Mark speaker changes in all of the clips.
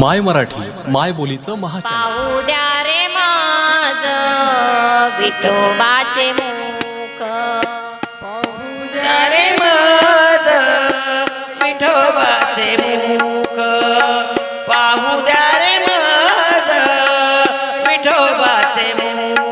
Speaker 1: माय मराठी माय बोलीचं
Speaker 2: महापाऊ द्या रे माझ विठोबाचे मुख.
Speaker 3: पाहू द्या रे
Speaker 2: माझ विठोबाचे मुख. पाहू द्या रे माझ विठोबाचे मुख.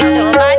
Speaker 3: Sito